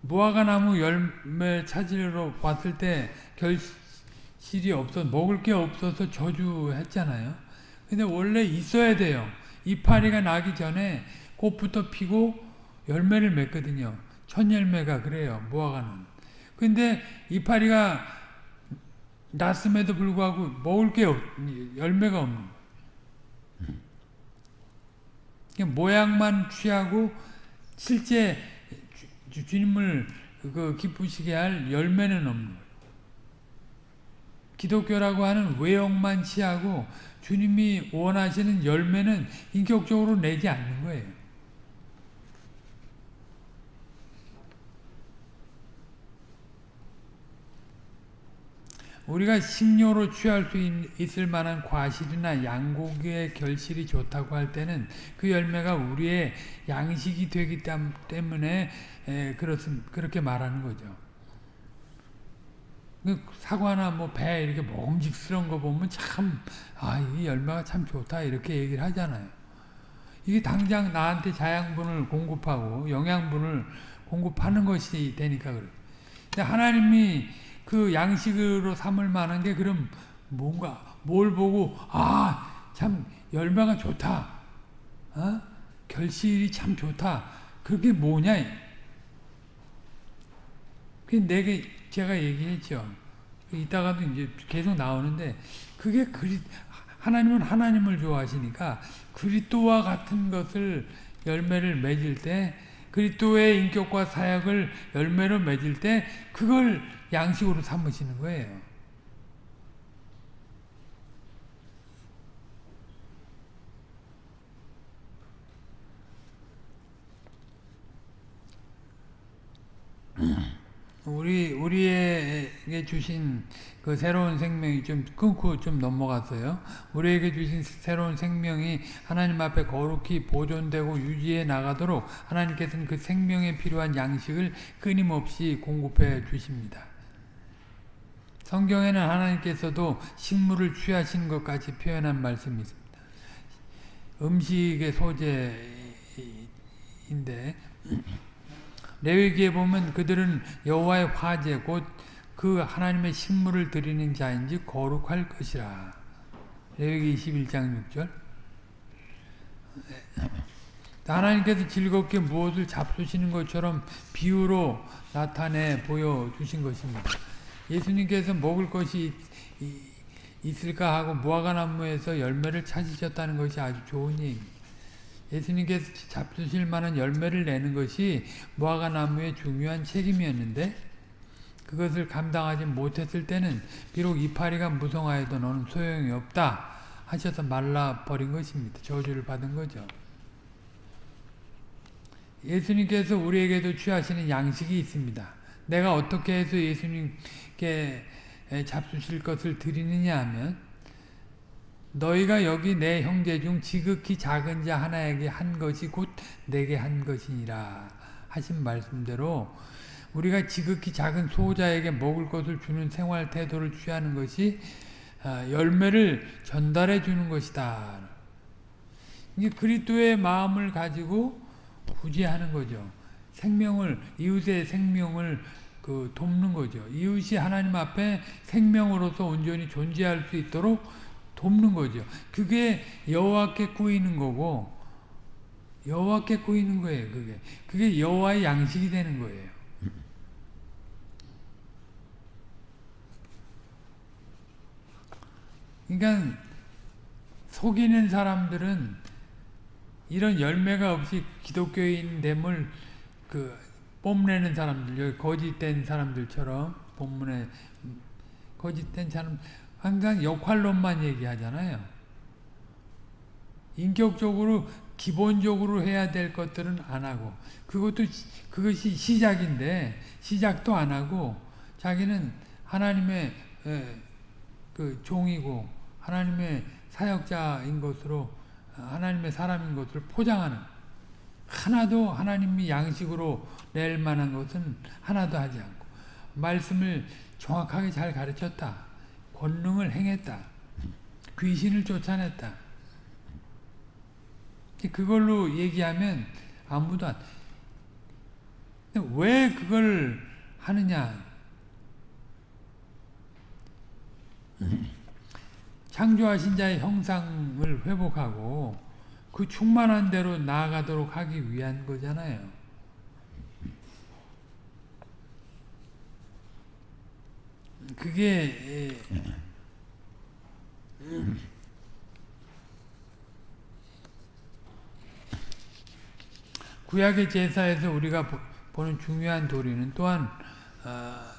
무화과 나무 열매 찾으러 왔을 때 결실이 없어 먹을 게 없어서 저주했잖아요. 근데 원래 있어야 돼요. 이파리가 나기 전에 꽃부터 피고 열매를 맺거든요. 첫 열매가 그래요. 무화과는. 근데 이파리가 났음에도 불구하고 먹을 게 없, 열매가 없는 거예요. 모양만 취하고 실제 주, 주님을 그 기쁘시게 할 열매는 없는. 기독교라고 하는 외형만 취하고 주님이 원하시는 열매는 인격적으로 내지 않는 거예요. 우리가 식료로 취할 수 있, 을 만한 과실이나 양고기의 결실이 좋다고 할 때는 그 열매가 우리의 양식이 되기 때문에 그렇습, 그렇게 말하는 거죠. 그 사과나 뭐 배 이렇게 먹음직스러운 거 보면 참, 아, 이 열매가 참 좋다 이렇게 얘기를 하잖아요. 이게 당장 나한테 자양분을 공급하고 영양분을 공급하는 것이 되니까 그래. 근데 하나님이 그 양식으로 삼을 만한 게 그럼 뭔가 뭘 보고 아 참 열매가 좋다. 어? 결실이 참 좋다. 그게 뭐냐? 그 내게 제가 얘기했죠. 이따가도 이제 계속 나오는데 그게 그리 하나님은 하나님을 좋아하시니까 그리스도와 같은 것을 열매를 맺을 때 그리스도의 인격과 사역을 열매로 맺을 때 그걸 양식으로 삼으시는 거예요. 우리 우리에게 주신 그 새로운 생명이 좀 끊고 좀 넘어갔어요. 우리에게 주신 새로운 생명이 하나님 앞에 거룩히 보존되고 유지해 나가도록 하나님께서는 그 생명에 필요한 양식을 끊임없이 공급해 주십니다. 성경에는 하나님께서도 식물을 취하신 것까지 표현한 말씀이 있습니다. 음식의 소재인데 레위기에 보면 그들은 여호와의 화제 곧 그 하나님의 식물을 드리는 자인지 거룩할 것이라. 레위기 21장 6절 하나님께서 즐겁게 무엇을 잡수시는 것처럼 비유로 나타내 보여주신 것입니다. 예수님께서 먹을 것이 있을까 하고 무화과나무에서 열매를 찾으셨다는 것이 아주 좋은 얘기입니다. 예수님께서 잡수실 만한 열매를 내는 것이 무화과나무의 중요한 책임이었는데 그것을 감당하지 못했을 때는 비록 이파리가 무성하여도 너는 소용이 없다 하셔서 말라버린 것입니다. 저주를 받은 거죠. 예수님께서 우리에게도 취하시는 양식이 있습니다. 내가 어떻게 해서 예수님 께 잡수실 것을 드리느냐 하면 너희가 여기 내 형제 중 지극히 작은 자 하나에게 한 것이 곧 내게 한 것이니라 하신 말씀대로 우리가 지극히 작은 소자에게 먹을 것을 주는 생활 태도를 취하는 것이 아, 열매를 전달해 주는 것이다. 이게 그리스도의 마음을 가지고 구제하는 거죠. 생명을 이웃의 생명을 그 돕는 거죠. 이웃이 하나님 앞에 생명으로서 온전히 존재할 수 있도록 돕는 거죠. 그게 여호와께 꾸이는 거고 여호와께 꾸이는 거예요. 그게 그게 여호와의 양식이 되는 거예요. 그러니까 속이는 사람들은 이런 열매가 없이 기독교인 됨을 그 뽐내는 사람들, 거짓된 사람들처럼 본문에 거짓된 사람 항상 역할론만 얘기하잖아요. 인격적으로 기본적으로 해야 될 것들은 안 하고 그것도 그것이 시작인데 시작도 안 하고 자기는 하나님의 그 종이고 하나님의 사역자인 것으로 하나님의 사람인 것을 포장하는 하나도 하나님이 양식으로 낼 만한 것은 하나도 하지 않고 말씀을 정확하게 잘 가르쳤다. 권능을 행했다. 귀신을 쫓아냈다. 그걸로 얘기하면 아무도 안. 왜 그걸 하느냐? 창조하신 자의 형상을 회복하고 그 충만한 대로 나아가도록 하기 위한 거잖아요. 그게 구약의 제사에서 우리가 보는 중요한 도리는 또한 어,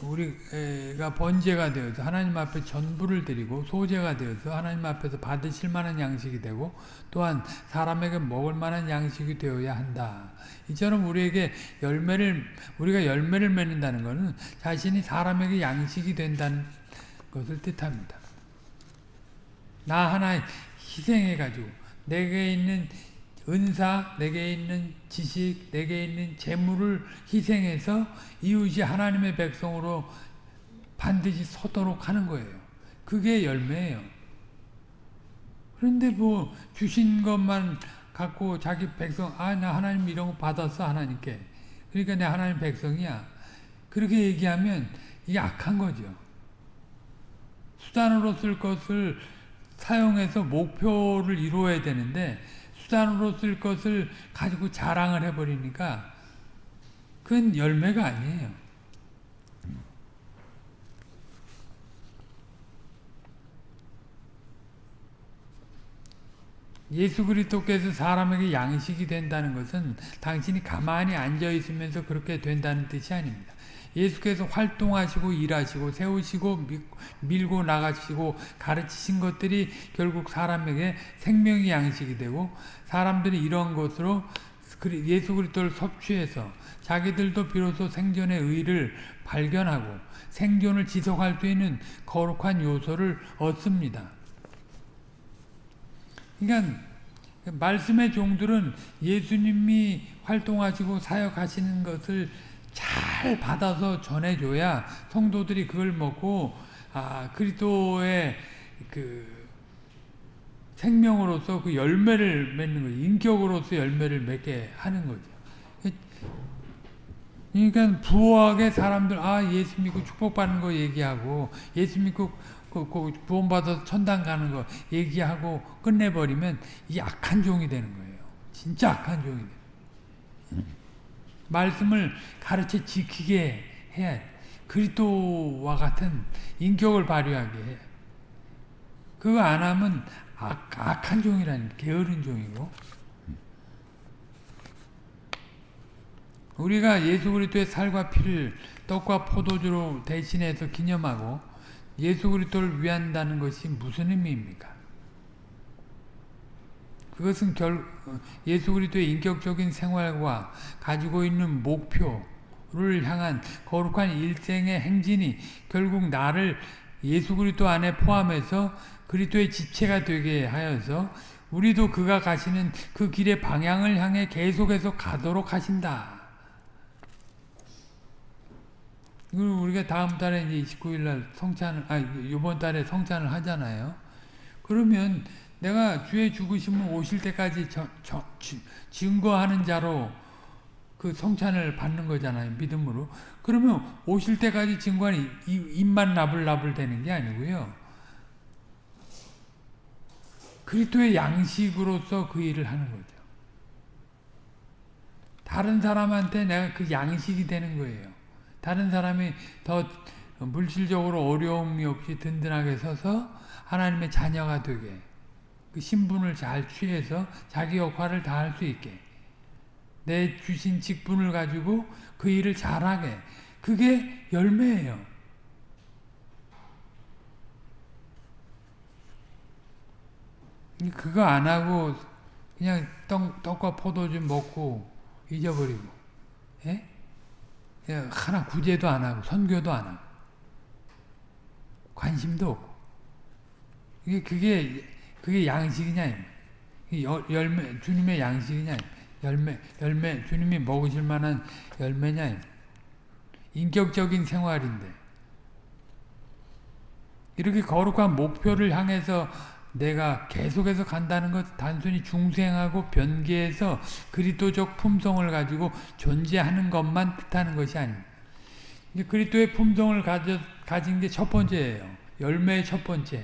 우리가 번제가 되어서 하나님 앞에 전부를 드리고 소제가 되어서 하나님 앞에서 받으실 만한 양식이 되고 또한 사람에게 먹을 만한 양식이 되어야 한다. 이처럼 우리에게 열매를 우리가 열매를 맺는다는 것은 자신이 사람에게 양식이 된다는 것을 뜻합니다. 나 하나 희생해 가지고 내게 있는 은사, 내게 있는 지식, 내게 있는 재물을 희생해서 이웃이 하나님의 백성으로 반드시 서도록 하는 거예요. 그게 열매예요. 그런데 뭐 주신 것만 갖고 자기 백성 아 나 하나님 이런 거 받았어 하나님께 그러니까 내 하나님 백성이야 그렇게 얘기하면 이게 악한 거죠. 수단으로 쓸 것을 사용해서 목표를 이루어야 되는데 수단으로 쓸 것을 가지고 자랑을 해버리니까 그건 열매가 아니에요. 예수 그리스도께서 사람에게 양식이 된다는 것은 당신이 가만히 앉아 있으면서 그렇게 된다는 뜻이 아닙니다. 예수께서 활동하시고 일하시고 세우시고 밀고 나가시고 가르치신 것들이 결국 사람에게 생명의 양식이 되고 사람들이 이런 것으로 예수 그리스도를 섭취해서 자기들도 비로소 생존의 의를 발견하고 생존을 지속할 수 있는 거룩한 요소를 얻습니다. 그러니까 말씀의 종들은 예수님이 활동하시고 사역하시는 것을 잘 받아서 전해줘야 성도들이 그걸 먹고 아 그리스도의 그 생명으로서 그 열매를 맺는 거죠. 인격으로서 열매를 맺게 하는 거죠. 그러니까 부호하게 사람들 아 예수 믿고 축복받는 거 얘기하고 예수 믿고 그, 그 구원받아서 천당 가는 거 얘기하고 끝내버리면 이 악한 종이 되는 거예요. 진짜 악한 종이. 말씀을 가르쳐 지키게 해야 그리스도와 같은 인격을 발휘하게 해. 그거 안 하면 악, 악한 종이라는 게으른 종이고 우리가 예수 그리스도의 살과 피를 떡과 포도주로 대신해서 기념하고 예수 그리스도를 위한다는 것이 무슨 의미입니까? 그것은 결 예수 그리스도의 인격적인 생활과 가지고 있는 목표를 향한 거룩한 일생의 행진이 결국 나를 예수 그리스도 안에 포함해서 그리스도의 지체가 되게 하여서 우리도 그가 가시는 그 길의 방향을 향해 계속해서 가도록 하신다. 우리가 다음 달에 이제 29일 날 성찬을, 아, 이번 달에 성찬을 하잖아요. 그러면 내가 주의 죽으심을 오실 때까지 저, 저, 증거하는 자로 그 성찬을 받는 거잖아요. 믿음으로. 그러면 오실 때까지 증거하는 입만 나불나불 되는 게 아니고요. 그리스도의 양식으로서 그 일을 하는 거죠. 다른 사람한테 내가 그 양식이 되는 거예요. 다른 사람이 더 물질적으로 어려움이 없이 든든하게 서서 하나님의 자녀가 되게 그 신분을 잘 취해서 자기 역할을 다 할 수 있게 내 주신 직분을 가지고 그 일을 잘하게 그게 열매예요. 그거 안 하고 그냥 떡, 떡과 포도주 먹고 잊어버리고 예? 하나 구제도 안 하고 선교도 안 하고 관심도 없고. 이게 그게 그게 양식이냐 열매 주님의 양식이냐 열매 열매 주님이 먹으실 만한 열매냐 인격적인 생활인데. 이렇게 거룩한 목표를 향해서 내가 계속해서 간다는 것 단순히 중생하고 변개해서 그리스도적 품성을 가지고 존재하는 것만 뜻하는 것이 아닙니다. 그리스도의 품성을 가져, 가진 게 첫 번째예요. 열매의 첫 번째.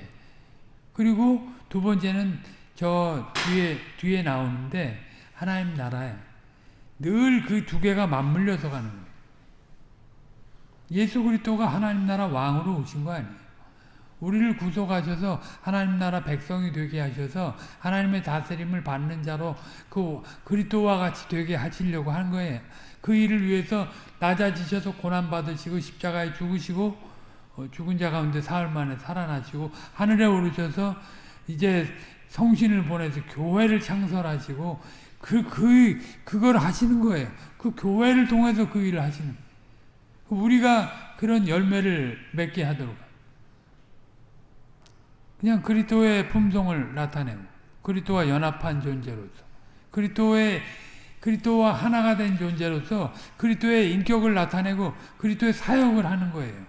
그리고 두 번째는 저 뒤에 뒤에 나오는데 하나님 나라에 늘 그 두 개가 맞물려서 가는 거예요. 예수 그리스도가 하나님 나라 왕으로 오신 거 아니에요. 우리를 구속하셔서 하나님 나라 백성이 되게 하셔서 하나님의 다스림을 받는 자로 그 그리스도와 같이 되게 하시려고 한 거예요. 그 일을 위해서 낮아지셔서 고난 받으시고 십자가에 죽으시고 어, 죽은 자 가운데 사흘 만에 살아나시고 하늘에 오르셔서 이제 성신을 보내서 교회를 창설하시고 그, 그, 그걸 하시는 거예요. 그 교회를 통해서 그 일을 하시는 거예요. 우리가 그런 열매를 맺게 하도록 그냥 그리스도의 품성을 나타내고 그리스도와 연합한 존재로서 그리스도의 그리스도와 하나가 된 존재로서 그리스도의 인격을 나타내고 그리스도의 사역을 하는 거예요.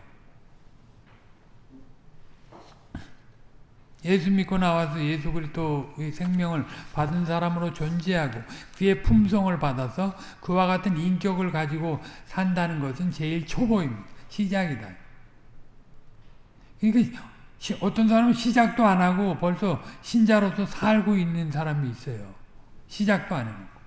예수 믿고 나와서 예수 그리스도의 생명을 받은 사람으로 존재하고 그의 품성을 받아서 그와 같은 인격을 가지고 산다는 것은 제일 초보입니다. 시작이다. 그러니까 어떤 사람은 시작도 안 하고 벌써 신자로서 살고 있는 사람이 있어요. 시작도 안 해놓고.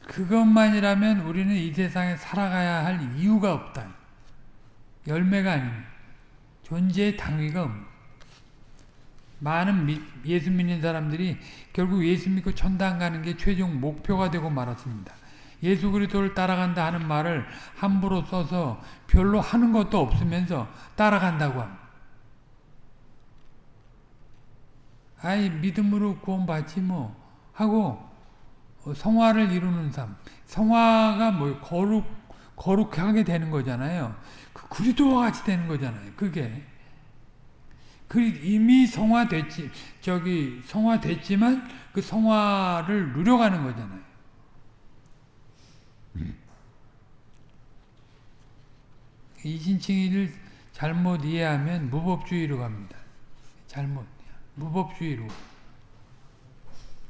그것만이라면 우리는 이 세상에 살아가야 할 이유가 없다. 열매가 아닙니다. 존재의 당위가 많은 미, 예수 믿는 사람들이 결국 예수 믿고 천당 가는 게 최종 목표가 되고 말았습니다. 예수 그리스도를 따라간다 하는 말을 함부로 써서 별로 하는 것도 없으면서 따라간다고 합니다. 아이 믿음으로 구원받지 뭐 하고 어, 성화를 이루는 삶. 성화가 뭐 거룩 거룩하게 되는 거잖아요. 그 그리스도와 같이 되는 거잖아요. 그게 그 이미 성화됐지 저기 성화됐지만 그 성화를 누려가는 거잖아요. 이 신칭의를 잘못 이해하면 무법주의로 갑니다. 잘못 무법주의로.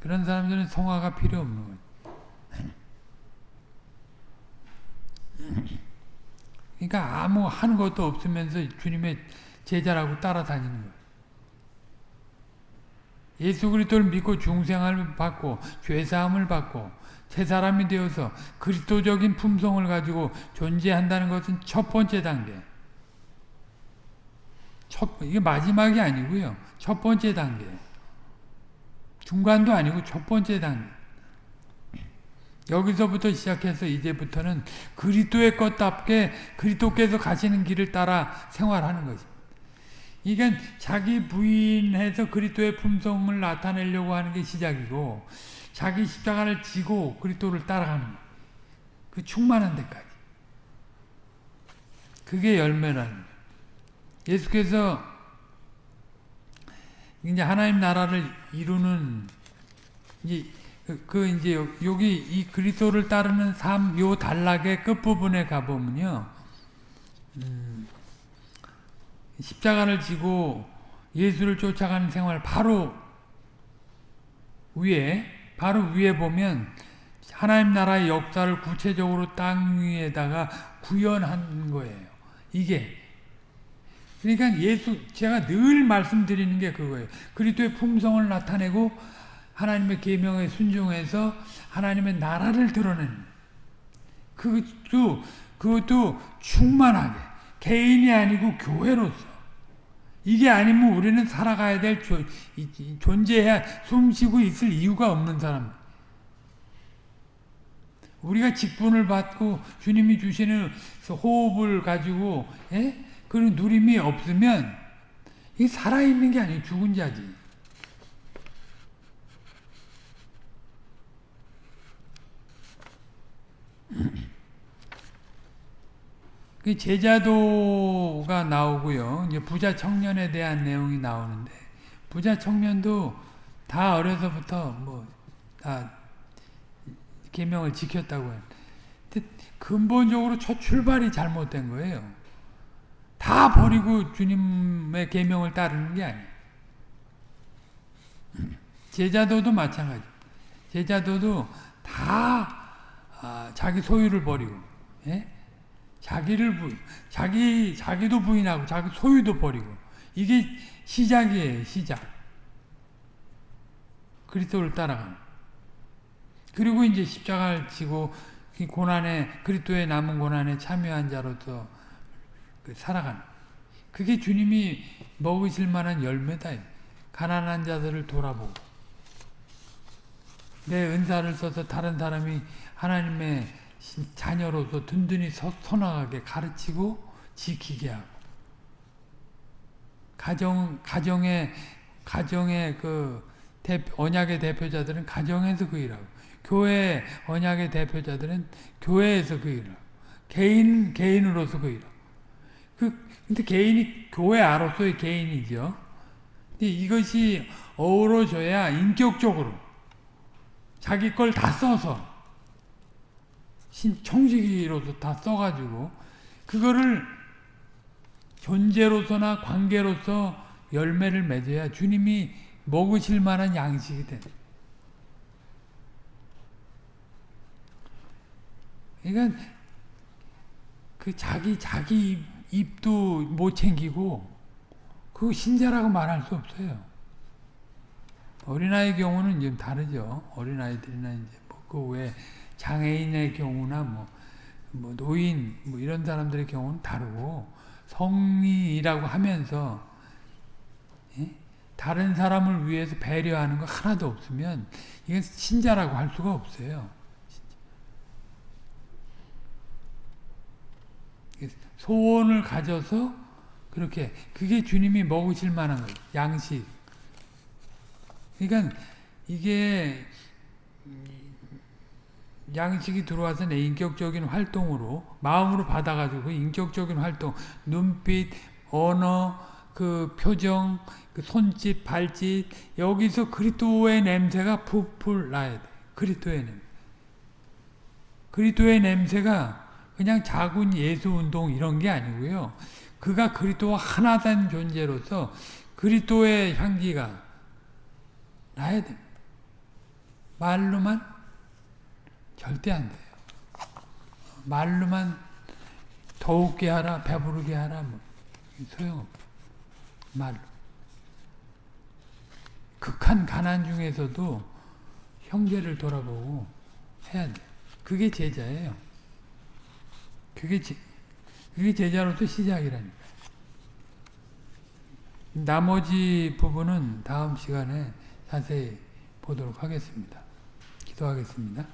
그런 사람들은 성화가 필요 없는 거예요. 그러니까 아무 하는 것도 없으면서 주님의 제자라고 따라다니는 거예요. 예수 그리스도를 믿고 중생을 받고 죄사함을 받고 새 사람이 되어서 그리스도적인 품성을 가지고 존재한다는 것은 첫 번째 단계. 첫, 이게 마지막이 아니고요. 첫 번째 단계. 중간도 아니고 첫 번째 단계. 여기서부터 시작해서 이제부터는 그리스도의 것답게 그리스도께서 가시는 길을 따라 생활하는 것입니다. 이게 자기 부인해서 그리스도의 품성을 나타내려고 하는 게 시작이고 자기 십자가를 지고 그리스도를 따라가는. 그 충만한 데까지. 그게 열매라는. 예수께서 이제 하나님 나라를 이루는 이제 그, 그 이제 여기 이 그리스도를 따르는 삶 요 단락의 끝 부분에 가 보면요, 음, 십자가를 지고 예수를 쫓아가는 생활 바로 위에 바로 위에 보면 하나님 나라의 역사를 구체적으로 땅 위에다가 구현한 거예요. 이게 그러니까 예수 제가 늘 말씀드리는 게 그거예요. 그리스도의 품성을 나타내고 하나님의 계명에 순종해서 하나님의 나라를 드러내는 그것도 그것도 충만하게 개인이 아니고 교회로서 이게 아니면 우리는 살아가야 될 존재해야 숨쉬고 있을 이유가 없는 사람. 우리가 직분을 받고 주님이 주시는 호흡을 가지고 예? 그런 누림이 없으면 이 살아있는 게 아니에요. 죽은 자지. 그 제자도가 나오고요. 이제 부자 청년에 대한 내용이 나오는데 부자 청년도 다 어려서부터 뭐다 계명을 지켰다고 해요. 근본적으로 첫 출발이 잘못된 거예요. 다 버리고 주님의 계명을 따르는 게 아니에요. 제자도도 마찬가지. 제자도도 다 아, 자기 소유를 버리고, 예? 자기를 부, 자기 자기도 부인하고 자기 소유도 버리고 이게 시작이에요. 시작. 그리스도를 따라가는. 그리고 이제 십자가를 지고 이 고난에 그리스도의 남은 고난에 참여한 자로서 그 살아가는 그게 주님이 먹으실 만한 열매다. 가난한 자들을 돌아보고 내 은사를 써서 다른 사람이 하나님의 자녀로서 든든히 서, 서나가게 가르치고 지키게 하고 가정 가정의 가정의 그 대, 언약의 대표자들은 가정에서 그 일하고 교회 언약의 대표자들은 교회에서 그 일하고 개인 개인으로서 그 일하고 그 근데 개인이 교회 아로서의 개인이죠. 근데 이것이 어우러져야 인격적으로 자기 걸 다 써서 신 청지기로서 다 써가지고 그거를 존재로서나 관계로서 열매를 맺어야 주님이 먹으실 만한 양식이 돼. 그러니까 그 자기 자기 입도 못 챙기고 그 신자라고 말할 수 없어요. 어린아이 경우는 좀 다르죠. 어린아이들이나 이제 뭐그 외 장애인의 경우나 뭐, 뭐 노인 뭐 이런 사람들의 경우는 다르고 성인이라고 하면서 예? 다른 사람을 위해서 배려하는 거 하나도 없으면 이건 신자라고 할 수가 없어요. 소원을 가져서 그렇게 그게 주님이 먹으실 만한 거예요. 양식. 그러니까 이게 양식이 들어와서 내 인격적인 활동으로 마음으로 받아가지고 인격적인 활동, 눈빛, 언어, 그 표정, 그 손짓, 발짓 여기서 그리스도의 냄새가 풀풀 나야 돼. 그리스도의 냄새. 그리스도의 냄새가 그냥 작은 예수 운동 이런 게 아니고요. 그가 그리스도와 하나 된 존재로서 그리스도의 향기가 나야 돼. 말로만 절대 안 돼요. 말로만 더욱게 하라, 배부르게 하라, 뭐 소용없어. 말로. 극한 가난 중에서도 형제를 돌아보고 해야 돼. 그게 제자예요. 그게 제, 그게 제자로서 시작이라니까. 나머지 부분은 다음 시간에 자세히 보도록 하겠습니다. 기도하겠습니다.